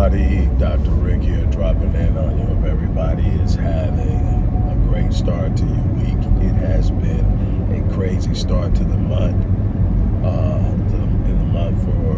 everybody. Dr. Rick here dropping in on you. Hope everybody is having a great start to your week. It has been a crazy start to the month. Uh, in the month for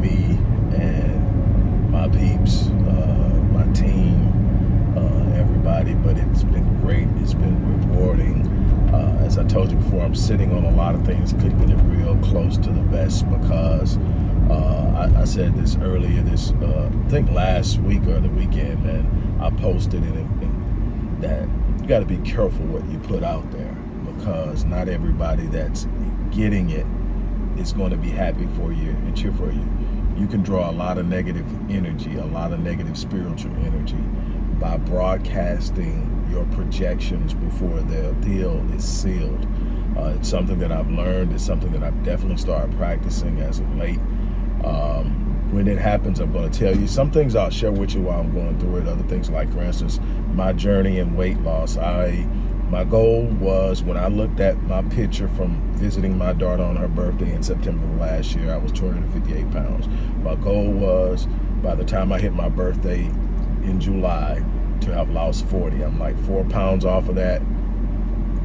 me and my peeps, uh, my team, uh, everybody. But it's been great. It's been rewarding. Uh, as I told you before, I'm sitting on a lot of things, keeping it real close to the vest because uh, I, I, said this earlier, this uh, I think last week or the weekend, and I posted it, and that you got to be careful what you put out there because not everybody that's getting it is going to be happy for you and cheer for you. You can draw a lot of negative energy, a lot of negative spiritual energy by broadcasting your projections before the deal is sealed. Uh, it's something that I've learned. It's something that I've definitely started practicing as of late. Um, when it happens, I'm going to tell you. Some things I'll share with you while I'm going through it. Other things like, for instance, my journey in weight loss. I My goal was when I looked at my picture from visiting my daughter on her birthday in September of last year, I was 258 pounds. My goal was by the time I hit my birthday in July to have lost 40. I'm like four pounds off of that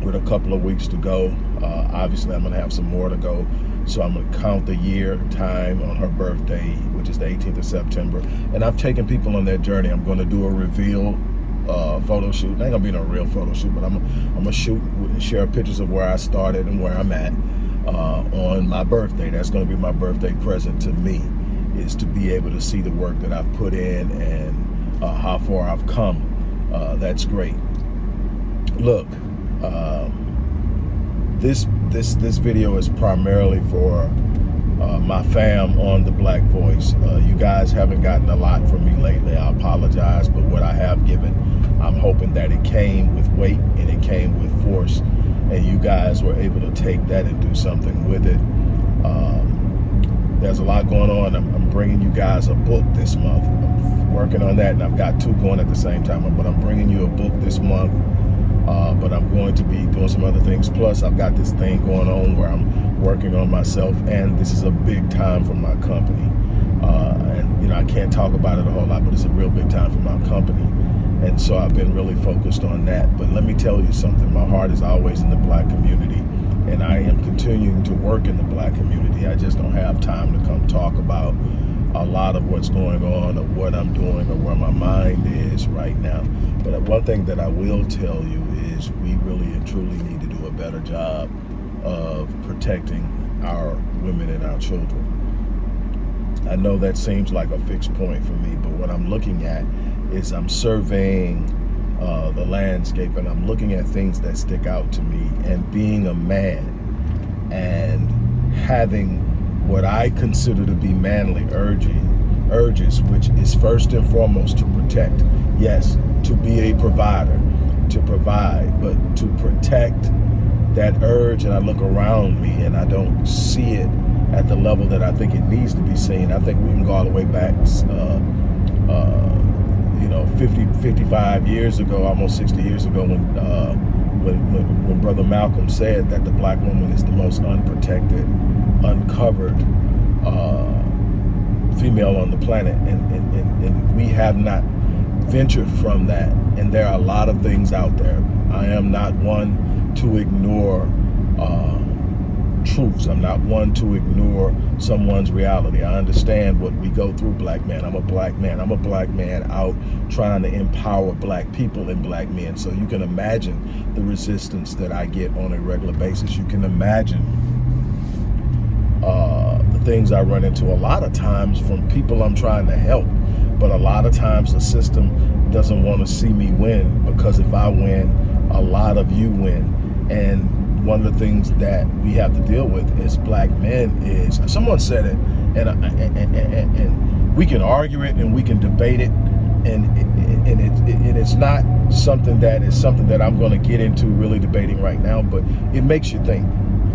with a couple of weeks to go. Uh, obviously, I'm going to have some more to go. So I'm to count the year time on her birthday, which is the 18th of September. And I've taken people on that journey. I'm going to do a reveal uh, photo shoot. It ain't gonna be no real photo shoot, but I'm, I'm gonna shoot and share pictures of where I started and where I'm at uh, on my birthday. That's gonna be my birthday present to me, is to be able to see the work that I've put in and uh, how far I've come. Uh, that's great. Look, um, this this this video is primarily for uh, my fam on the Black Voice. Uh, you guys haven't gotten a lot from me lately. I apologize, but what I have given, I'm hoping that it came with weight and it came with force, and you guys were able to take that and do something with it. Um, there's a lot going on. I'm, I'm, bringing you guys a book this month. I'm working on that, and I've got two going at the same time. But I'm bringing you a book this month uh, but I'm going to be doing some other things. Plus, I've got this thing going on where I'm working on myself, and this is a big time for my company. Uh, and, you know, I can't talk about it a whole lot, but it's a real big time for my company. And so I've been really focused on that. But let me tell you something. My heart is always in the black community, and I am continuing to work in the black community. I just don't have time to come talk about a lot of what's going on or what I'm doing or where my mind is right now. But one thing that I will tell you is we really and truly need to do a better job of protecting our women and our children. I know that seems like a fixed point for me, but what I'm looking at is I'm surveying uh, the landscape and I'm looking at things that stick out to me and being a man and having what I consider to be manly urging, urges, which is first and foremost to protect. Yes, to be a provider, to provide, but to protect that urge and I look around me and I don't see it at the level that I think it needs to be seen. I think we can go all the way back, uh, uh, you know, 50, 55 years ago, almost 60 years ago when, uh, when, when, Brother Malcolm said that the black woman is the most unprotected uncovered uh, female on the planet, and, and, and, and we have not ventured from that. And there are a lot of things out there. I am not one to ignore uh, truths. I'm not one to ignore someone's reality. I understand what we go through, black man. I'm a black man. I'm a black man out trying to empower black people and black men. So you can imagine the resistance that I get on a regular basis. You can imagine uh, the things I run into a lot of times from people I'm trying to help. But a lot of times the system doesn't want to see me win because if I win, a lot of you win. And one of the things that we have to deal with as black men is, someone said it, uh, and, and, and, and we can argue it and we can debate it, and, and, it, and it's not something that is something that I'm going to get into really debating right now, but it makes you think.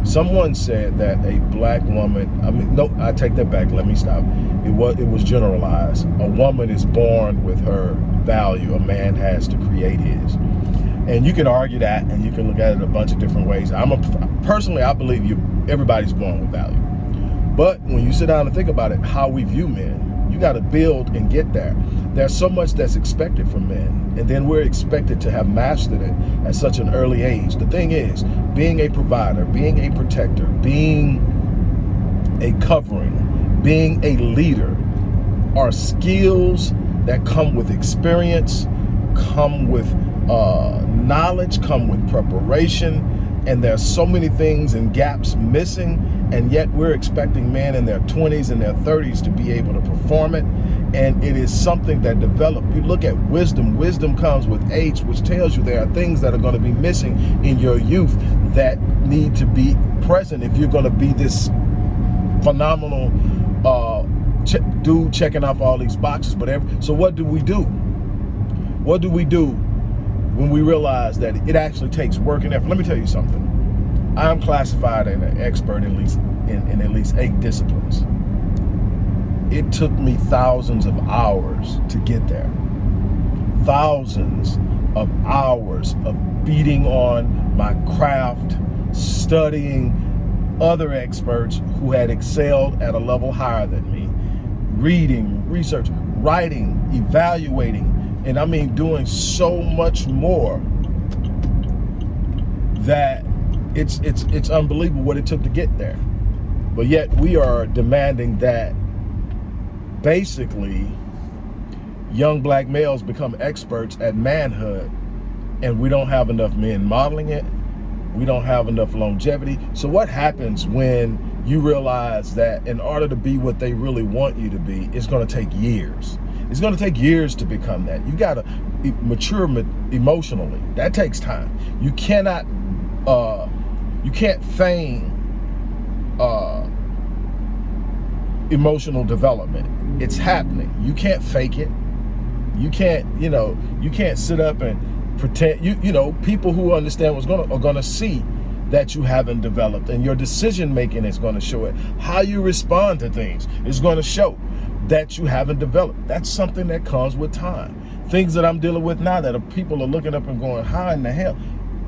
Someone said that a black woman, I mean, no, I take that back, let me stop. It was, it was generalized. A woman is born with her value, a man has to create his. And you can argue that and you can look at it a bunch of different ways. I'm a, personally, I believe you, everybody's born with value. But when you sit down and think about it, how we view men, You got to build and get there. There's so much that's expected from men, and then we're expected to have mastered it at such an early age. The thing is, being a provider, being a protector, being a covering, being a leader are skills that come with experience, come with uh, knowledge, come with preparation, and there's so many things and gaps missing and yet we're expecting men in their 20s and their 30s to be able to perform it. And it is something that develop. You look at wisdom. Wisdom comes with age which tells you there are things that are going to be missing in your youth that need to be present if you're going to be this phenomenal uh ch dude checking off all these boxes but every, so what do we do? What do we do when we realize that it actually takes work and effort. Let me tell you something. I'm classified as an expert in at least in, in at least eight disciplines. It took me thousands of hours to get there. Thousands of hours of beating on my craft, studying other experts who had excelled at a level higher than me, reading, research, writing, evaluating, and I mean doing so much more that it's it's it's unbelievable what it took to get there. But yet we are demanding that basically young black males become experts at manhood and we don't have enough men modeling it. We don't have enough longevity. So what happens when you realize that in order to be what they really want you to be, it's going to take years. It's going to take years to become that. You got to mature emotionally. That takes time. You cannot, uh, you can't feign uh, emotional development. It's happening. You can't fake it. You can't, you know, you can't sit up and pretend. You, you know, people who understand what's going to are going to see that you haven't developed and your decision making is going to show it how you respond to things is going to show that you haven't developed. That's something that comes with time. Things that I'm dealing with now that people are looking up and going, how in the hell?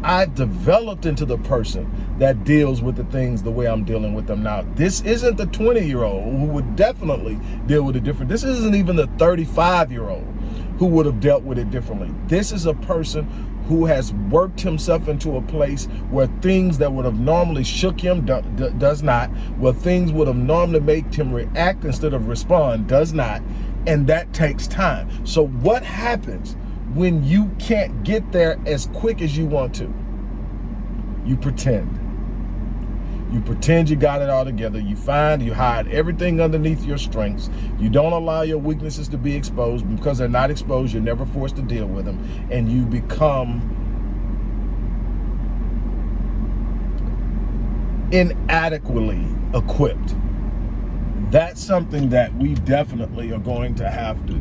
I developed into the person that deals with the things the way I'm dealing with them now. This isn't the 20 year old who would definitely deal with it different. This isn't even the 35 year old who would have dealt with it differently. This is a person who has worked himself into a place where things that would have normally shook him do, do, does not, where things would have normally made him react instead of respond does not, and that takes time. So what happens when you can't get there as quick as you want to? You pretend. You pretend you got it all together. You find you hide everything underneath your strengths. You don't allow your weaknesses to be exposed because they're not exposed. You're never forced to deal with them. And you become inadequately equipped. That's something that we definitely are going to have to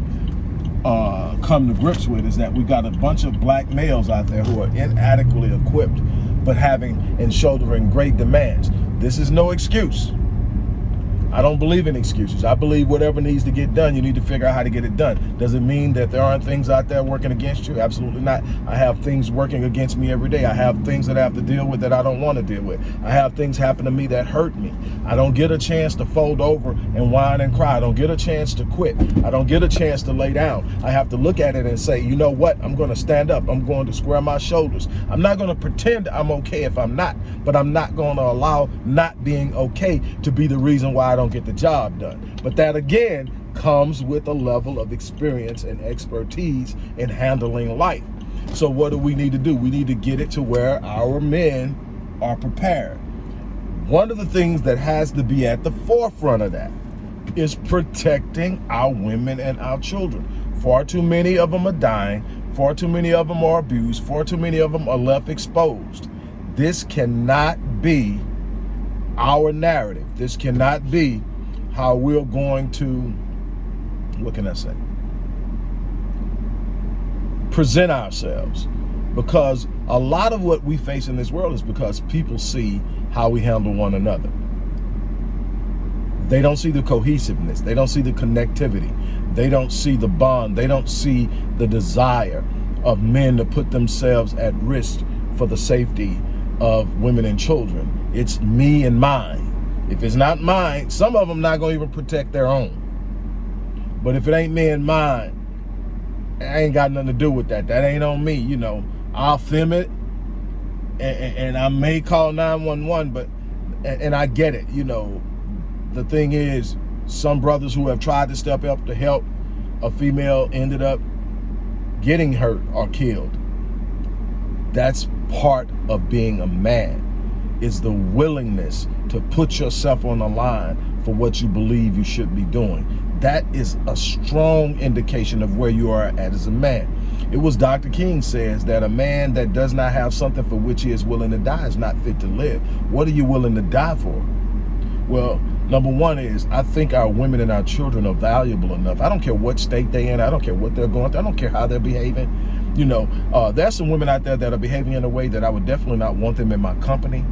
uh, come to grips with is that we got a bunch of black males out there who are inadequately equipped but having and shouldering great demands. This is no excuse. I don't believe in excuses. I believe whatever needs to get done, you need to figure out how to get it done. Does it mean that there aren't things out there working against you? Absolutely not. I have things working against me every day. I have things that I have to deal with that I don't want to deal with. I have things happen to me that hurt me. I don't get a chance to fold over and whine and cry. I don't get a chance to quit. I don't get a chance to lay down. I have to look at it and say, you know what? I'm going to stand up. I'm going to square my shoulders. I'm not going to pretend I'm okay if I'm not, but I'm not going to allow not being okay to be the reason why I don't don't get the job done. But that again comes with a level of experience and expertise in handling life. So what do we need to do? We need to get it to where our men are prepared. One of the things that has to be at the forefront of that is protecting our women and our children. Far too many of them are dying. Far too many of them are abused. Far too many of them are left exposed. This cannot be our narrative. This cannot be how we're going to, what can I say? Present ourselves. Because a lot of what we face in this world is because people see how we handle one another. They don't see the cohesiveness. They don't see the connectivity. They don't see the bond. They don't see the desire of men to put themselves at risk for the safety of women and children. It's me and mine. If it's not mine, some of them not going to even protect their own. But if it ain't me and mine, I ain't got nothing to do with that. That ain't on me, you know. I'll film it, and, and I may call 911, but, and, and I get it, you know. The thing is, some brothers who have tried to step up to help a female ended up getting hurt or killed. That's part of being a man is the willingness to put yourself on the line for what you believe you should be doing. That is a strong indication of where you are at as a man. It was Dr. King says that a man that does not have something for which he is willing to die is not fit to live. What are you willing to die for? Well, number one is I think our women and our children are valuable enough. I don't care what state they're in. I don't care what they're going through. I don't care how they're behaving. You know, uh, there's some women out there that are behaving in a way that I would definitely not want them in my company,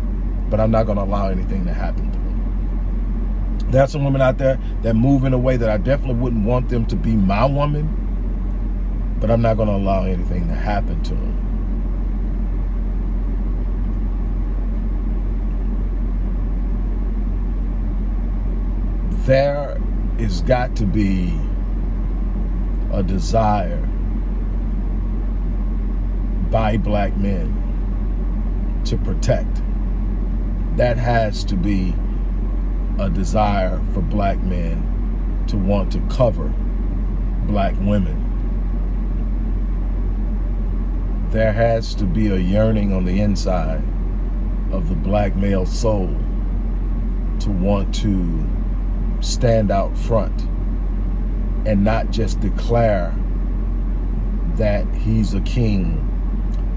but I'm not going to allow anything to happen to them. There's some women out there that move in a way that I definitely wouldn't want them to be my woman, but I'm not going to allow anything to happen to them. There is got to be a desire by black men to protect. That has to be a desire for black men to want to cover black women. There has to be a yearning on the inside of the black male soul to want to stand out front and not just declare that he's a king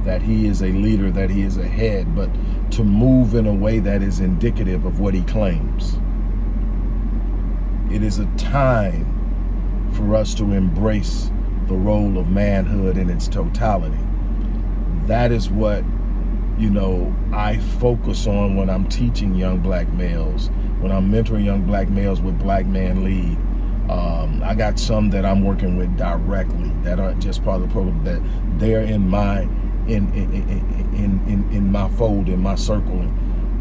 that he is a leader, that he is a head, but to move in a way that is indicative of what he claims. It is a time for us to embrace the role of manhood in its totality. That is what, you know, I focus on when I'm teaching young black males, when I'm mentoring young black males with Black Man Lead. Um, I got some that I'm working with directly that aren't just part of the program, that they're in my in in in in, my fold, in my circle.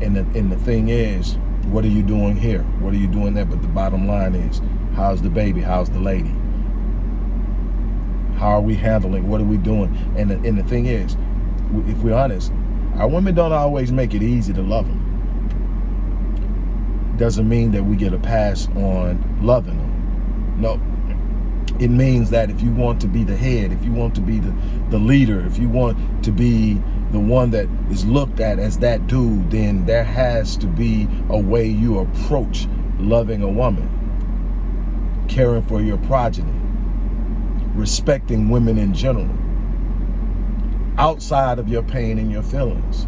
And the, and the thing is, what are you doing here? What are you doing there? But the bottom line is, how's the baby? How's the lady? How are we handling? What are we doing? And the, and the thing is, if we're honest, our women don't always make it easy to love them. Doesn't mean that we get a pass on loving them. No, it means that if you want to be the head, if you want to be the, the leader, if you want to be the one that is looked at as that dude, then there has to be a way you approach loving a woman, caring for your progeny, respecting women in general, outside of your pain and your feelings.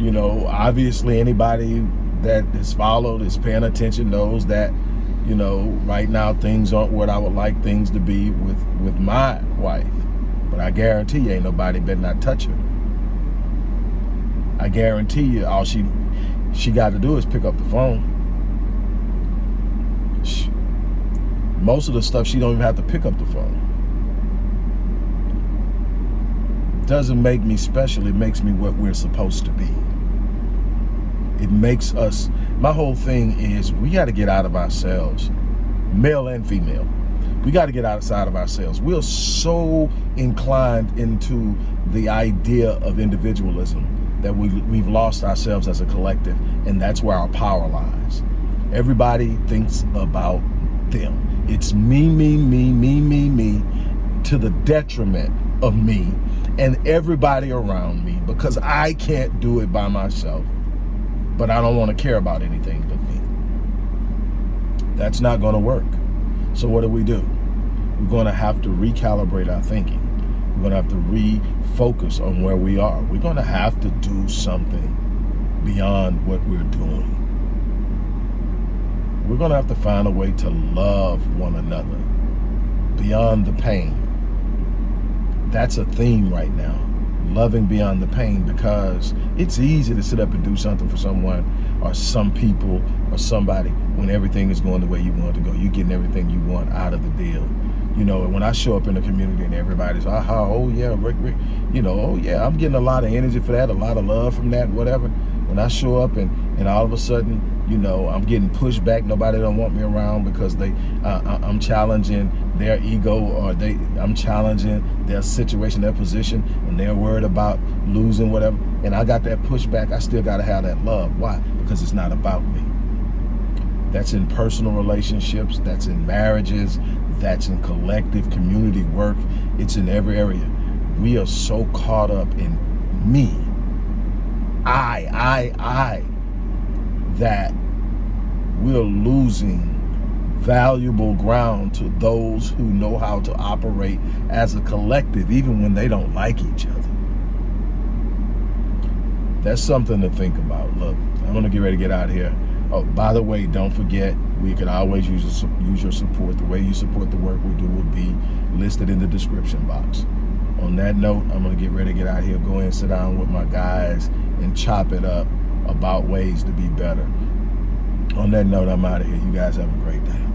You know, obviously anybody that is followed, is paying attention, knows that you know, right now things aren't what I would like things to be with, with my wife. But I guarantee you ain't nobody better not touch her. I guarantee you all she she got to do is pick up the phone. She, most of the stuff she don't even have to pick up the phone. Doesn't make me special, it makes me what we're supposed to be. It makes us, my whole thing is we got to get out of ourselves, male and female. We got to get outside of ourselves. We're so inclined into the idea of individualism that we, we've lost ourselves as a collective, and that's where our power lies. Everybody thinks about them. It's me, me, me, me, me, me, to the detriment of me and everybody around me because I can't do it by myself but I don't want to care about anything but me. That's not going to work. So what do we do? We're going to have to recalibrate our thinking. We're going to have to refocus on where we are. We're going to have to do something beyond what we're doing. We're going to have to find a way to love one another beyond the pain. That's a theme right now loving beyond the pain because it's easy to sit up and do something for someone or some people or somebody when everything is going the way you want to go. You're getting everything you want out of the deal. You know, when I show up in the community and everybody's, aha, oh yeah, Rick, Rick, you know, oh yeah, I'm getting a lot of energy for that, a lot of love from that, whatever. When I show up and, and all of a sudden you know, I'm getting pushed back. Nobody don't want me around because they, uh, I'm challenging their ego or they, I'm challenging their situation, their position, and they're worried about losing whatever. And I got that pushback. I still got to have that love. Why? Because it's not about me. That's in personal relationships. That's in marriages. That's in collective community work. It's in every area. We are so caught up in me. I, I, I that we're losing valuable ground to those who know how to operate as a collective, even when they don't like each other. That's something to think about. Look, I'm to get ready to get out of here. Oh, by the way, don't forget, we can always use, use your support. The way you support the work we do will be listed in the description box. On that note, I'm to get ready to get out of here, go and sit down with my guys and chop it up about ways to be better. On that note, I'm out of here. You guys have a great day.